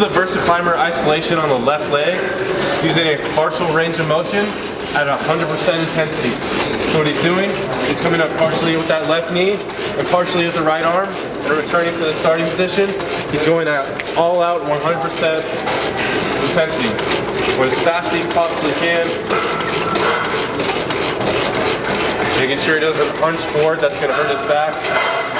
is the VersaClimber isolation on the left leg, using a partial range of motion at 100% intensity. So what he's doing, he's coming up partially with that left knee and partially with the right arm and returning to the starting position. He's going at all out 100% intensity. Or as fast as he possibly can. Making sure he doesn't punch forward, that's gonna hurt his back.